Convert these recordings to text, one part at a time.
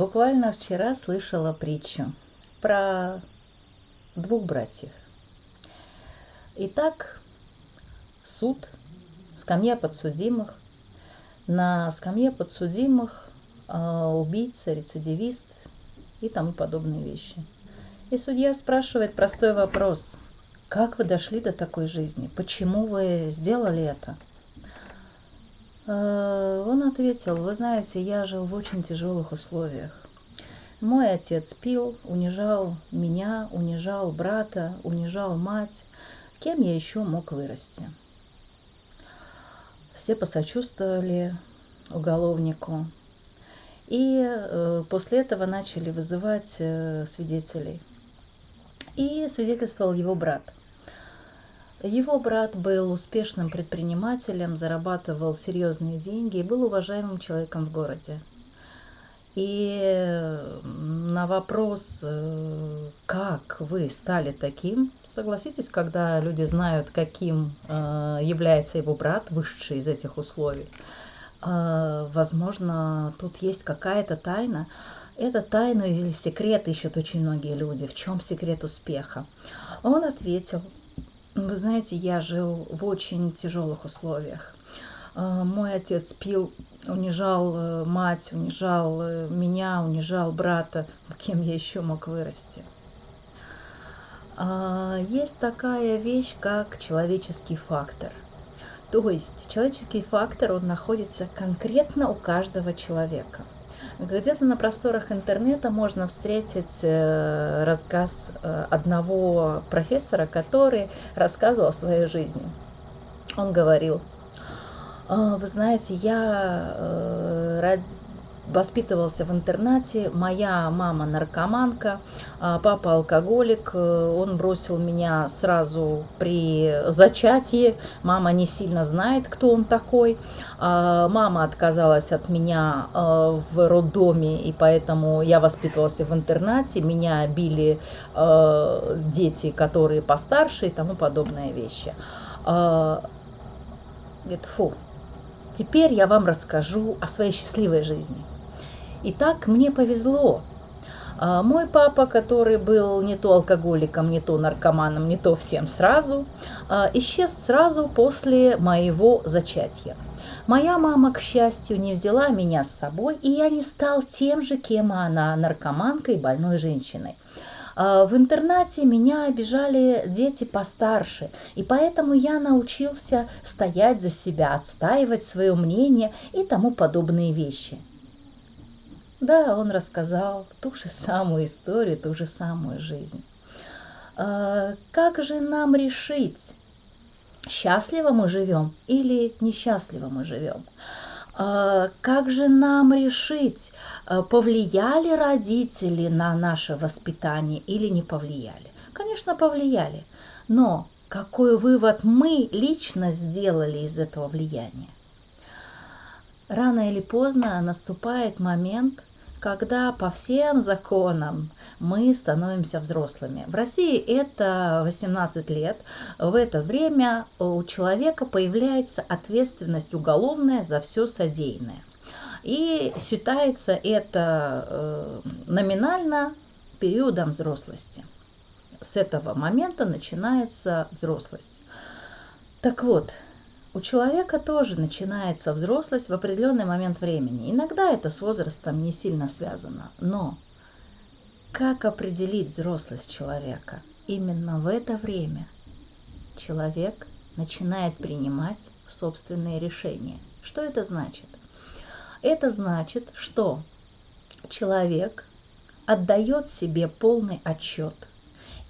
Буквально вчера слышала притчу про двух братьев. Итак, суд, скамья подсудимых. На скамье подсудимых э, убийца, рецидивист и тому подобные вещи. И судья спрашивает простой вопрос. Как вы дошли до такой жизни? Почему вы сделали это? Э, он ответил, вы знаете, я жил в очень тяжелых условиях. Мой отец пил, унижал меня, унижал брата, унижал мать. Кем я еще мог вырасти? Все посочувствовали уголовнику. И э, после этого начали вызывать э, свидетелей. И свидетельствовал его брат – его брат был успешным предпринимателем, зарабатывал серьезные деньги и был уважаемым человеком в городе. И на вопрос, э, как вы стали таким, согласитесь, когда люди знают, каким э, является его брат, вышедший из этих условий, э, возможно, тут есть какая-то тайна. Это тайну или секрет ищут очень многие люди. В чем секрет успеха? Он ответил, вы знаете, я жил в очень тяжелых условиях. А, мой отец пил, унижал э, мать, унижал э, меня, унижал брата. Кем я еще мог вырасти? А, есть такая вещь, как человеческий фактор. То есть человеческий фактор, он находится конкретно у каждого человека – где-то на просторах интернета можно встретить э, рассказ э, одного профессора, который рассказывал о своей жизни. Он говорил, «А, вы знаете, я э, воспитывался в интернате, моя мама наркоманка, а папа алкоголик, э, он бросил меня сразу при зачатии, мама не сильно знает, кто он такой, а мама отказалась от меня э, в роддоме, и поэтому я воспитывался в интернате, меня били дети, которые постарше и тому подобные вещи. А, говорит, фу, теперь я вам расскажу о своей счастливой жизни. И так мне повезло. А, мой папа, который был не то алкоголиком, не то наркоманом, не то всем сразу, а, исчез сразу после моего зачатия. Моя мама, к счастью, не взяла меня с собой, и я не стал тем же, кем она, наркоманкой, больной женщиной. А, в интернате меня обижали дети постарше, и поэтому я научился стоять за себя, отстаивать свое мнение и тому подобные вещи – да, он рассказал ту же самую историю, ту же самую жизнь. А, как же нам решить, счастливо мы живем или несчастливо мы живем? А, как же нам решить, а, повлияли родители на наше воспитание или не повлияли? Конечно, повлияли. Но какой вывод мы лично сделали из этого влияния? Рано или поздно наступает момент, когда по всем законам мы становимся взрослыми. В России это 18 лет. В это время у человека появляется ответственность уголовная за все содеянное. И считается это э, номинально периодом взрослости. С этого момента начинается взрослость. Так вот, у человека тоже начинается взрослость в определенный момент времени. Иногда это с возрастом не сильно связано, но как определить взрослость человека? Именно в это время человек начинает принимать собственные решения. Что это значит? Это значит, что человек отдает себе полный отчет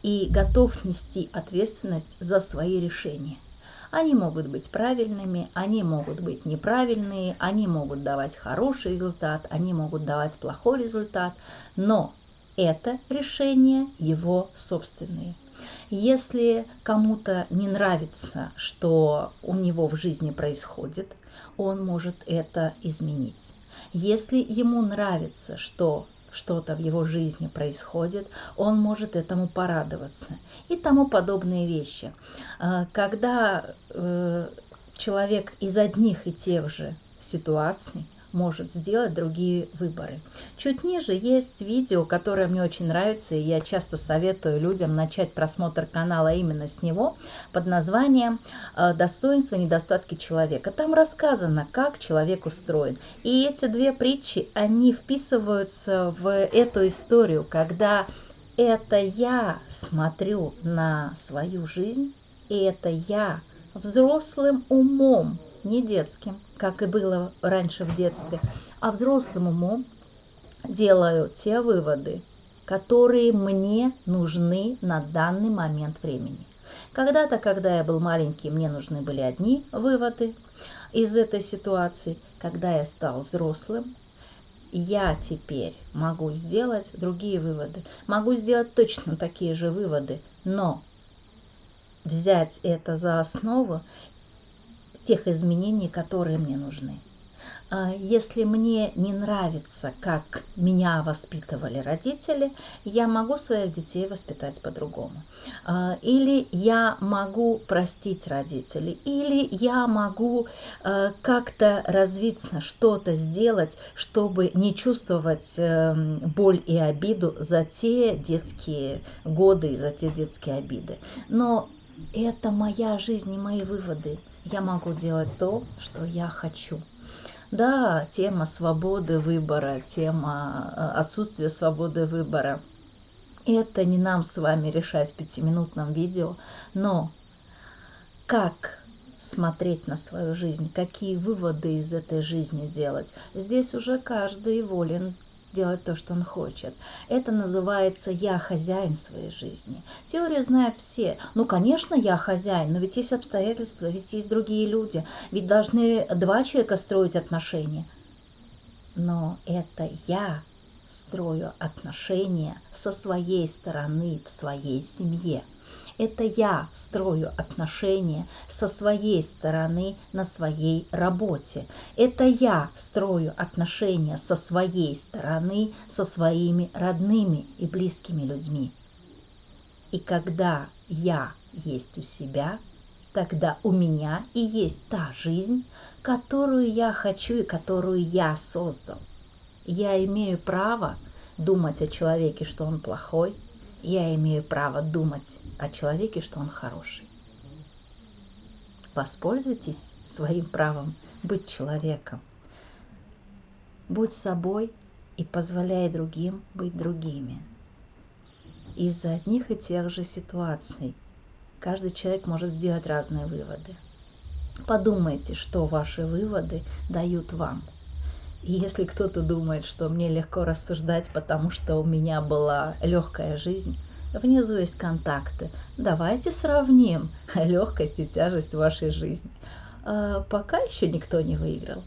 и готов нести ответственность за свои решения – они могут быть правильными, они могут быть неправильные, они могут давать хороший результат, они могут давать плохой результат, но это решение его собственные. Если кому-то не нравится, что у него в жизни происходит, он может это изменить. Если ему нравится, что что-то в его жизни происходит, он может этому порадоваться и тому подобные вещи. А, когда э, человек из одних и тех же ситуаций может сделать другие выборы. Чуть ниже есть видео, которое мне очень нравится, и я часто советую людям начать просмотр канала именно с него, под названием э, «Достоинства и недостатки человека». Там рассказано, как человек устроен. И эти две притчи, они вписываются в эту историю, когда это я смотрю на свою жизнь, и это я взрослым умом, не детским, как и было раньше в детстве, а взрослым умом делаю те выводы, которые мне нужны на данный момент времени. Когда-то, когда я был маленький, мне нужны были одни выводы из этой ситуации. Когда я стал взрослым, я теперь могу сделать другие выводы. Могу сделать точно такие же выводы, но взять это за основу тех изменений, которые мне нужны. А, если мне не нравится, как меня воспитывали родители, я могу своих детей воспитать по-другому. А, или я могу простить родителей, или я могу а, как-то развиться, что-то сделать, чтобы не чувствовать эм, боль и обиду за те детские годы и за те детские обиды. Но это моя жизнь и мои выводы. Я могу делать то, что я хочу. Да, тема свободы выбора, тема э, отсутствия свободы выбора. Это не нам с вами решать в пятиминутном видео, но как смотреть на свою жизнь, какие выводы из этой жизни делать, здесь уже каждый волен делать то, что он хочет. Это называется «я хозяин своей жизни». Теорию знают все. Ну, конечно, я хозяин, но ведь есть обстоятельства, ведь есть другие люди, ведь должны два человека строить отношения. Но это я строю отношения со своей стороны в своей семье. Это я строю отношения со своей стороны на своей работе. Это я строю отношения со своей стороны со своими родными и близкими людьми. И когда я есть у себя, тогда у меня и есть та жизнь, которую я хочу и которую я создал. Я имею право думать о человеке, что он плохой, я имею право думать о человеке, что он хороший. Воспользуйтесь своим правом быть человеком. Будь собой и позволяй другим быть другими. Из-за одних и тех же ситуаций каждый человек может сделать разные выводы. Подумайте, что ваши выводы дают вам – и если кто-то думает, что мне легко рассуждать, потому что у меня была легкая жизнь, внизу есть контакты. Давайте сравним легкость и тяжесть вашей жизни. А пока еще никто не выиграл.